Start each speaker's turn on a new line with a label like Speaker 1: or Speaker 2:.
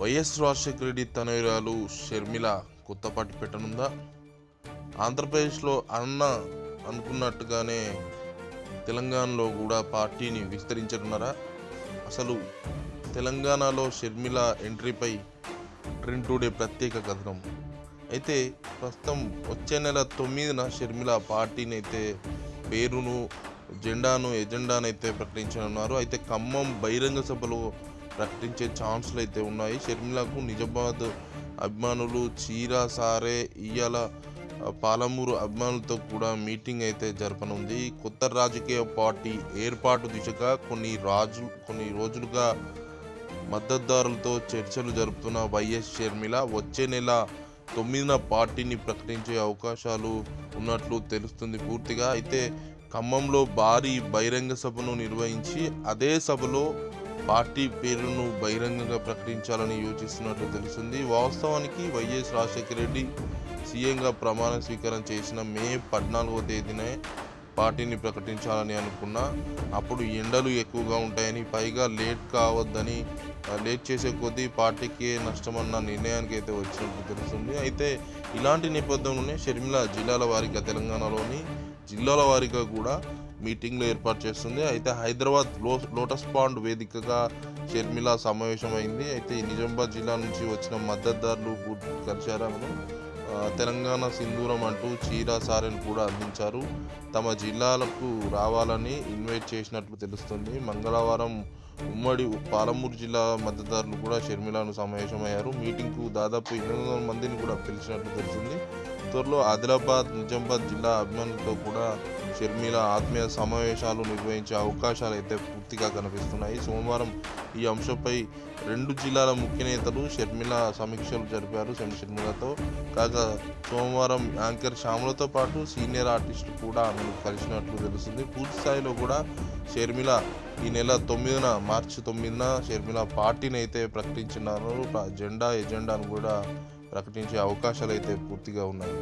Speaker 1: YS Rajasekhara Reddy తనయురాలు షర్మిల కొత్త party పెట్టనుందా? ఆంధ్రప్రదేశ్లో అన్న అనుకున్నట్టుగానే తెలంగాణలో కూడా పార్టీని విస్తరించనున్నారా? అసలు తెలంగాణలో షర్మిల ఎంట్రీపై ట్రెండ్ టుడే ప్రత్యేక కథనం. అయితే ప్రస్తుతం వచ్చే నెల తొమ్మిదిన షర్మిల పార్టీని అయితే పేరును జెండాను ఎజెండాను అయితే ప్రకటించనున్నారు. అయితే ఖమ్మం బహిరంగ సభలో ప్రకటించే ఛాన్సులు అయితే ఉన్నాయి. షర్మిలకు నిజామాబాద్ అభిమానులు చీరా సారే ఇయ్యాల పాలమూరు అభిమానులతో కూడా మీటింగ్ అయితే జరపనుంది. కొత్త రాజకీయ పార్టీ ఏర్పాటు దిశగా కొన్ని రాజు కొన్ని రోజులుగా మద్దతుదారులతో చర్చలు జరుపుతున్న వైఎస్ షర్మిల వచ్చే నెల తొమ్మిదిన పార్టీని ప్రకటించే అవకాశాలు ఉన్నట్లు తెలుస్తుంది పూర్తిగా. అయితే ఖమ్మంలో భారీ బహిరంగ సభను నిర్వహించి అదే సభలో పార్టీ పేరును బహిరంగంగా ప్రకటించాలని యోచిస్తున్నట్లు తెలుస్తుంది. వాస్తవానికి వైఎస్ రాజశేఖర రెడ్డి సీఎంగా ప్రమాణ స్వీకారం చేసిన మే పద్నాలుగో తేదీనే పార్టీని ప్రకటించాలని అనుకున్నా. అప్పుడు ఎండలు ఎక్కువగా ఉంటాయని పైగా లేట్ కావద్దని లేట్ చేసే కొద్దీ పార్టీకి నష్టమన్న నిర్ణయానికి అయితే వచ్చినట్టు తెలుస్తుంది. అయితే ఇలాంటి నేపథ్యంలోనే షర్మిల జిల్లాల వారీగా తెలంగాణలోని జిల్లాల వారీగా కూడా మీటింగ్లు ఏర్పాటు చేస్తుంది. అయితే హైదరాబాద్లో లోటస్ పాండ్ వేదికగా షర్మిల సమావేశమైంది. అయితే నిజామాబాద్ జిల్లా నుంచి వచ్చిన మద్దతుదారులు కూడా తెలంగాణ సింధూరం అంటూ చీర సారెను కూడా అందించారు. తమ జిల్లాలకు రావాలని ఇన్వైట్ చేసినట్లు తెలుస్తుంది. మంగళవారం ఉమ్మడి పాలమూరు జిల్లా మద్దతుదారులు కూడా షర్మిలను సమావేశమయ్యారు. మీటింగ్కు దాదాపు ఎనిమిది వందల మందిని కూడా పిలిచినట్లు తెలిసింది త్వరలో ఆదిలాబాద్ నిజామాబాద్ జిల్లా అభిమానులతో కూడా షర్మిల ఆత్మీయ సమావేశాలు నిర్వహించే అవకాశాలు అయితే పూర్తిగా కనిపిస్తున్నాయి. సోమవారం ఈ అంశంపై రెండు జిల్లాల ముఖ్య నేతలు షర్మిల సమీక్షలు జరిపారు. శం షర్మిలతో కాగా సోమవారం యాంకర్ శ్యామలతో పాటు సీనియర్ ఆర్టిస్టులు కూడా ఆమెను కలిసినట్లు తెలుస్తుంది. పూర్తి స్థాయిలో కూడా షర్మిల ఈ నెల తొమ్మిదిన మార్చి తొమ్మిదిన షర్మిల పార్టీని అయితే ప్రకటించినారు. జెండా ఎజెండాను కూడా ప్రకటించే అవకాశాలు అయితే పూర్తిగా ఉన్నాయి.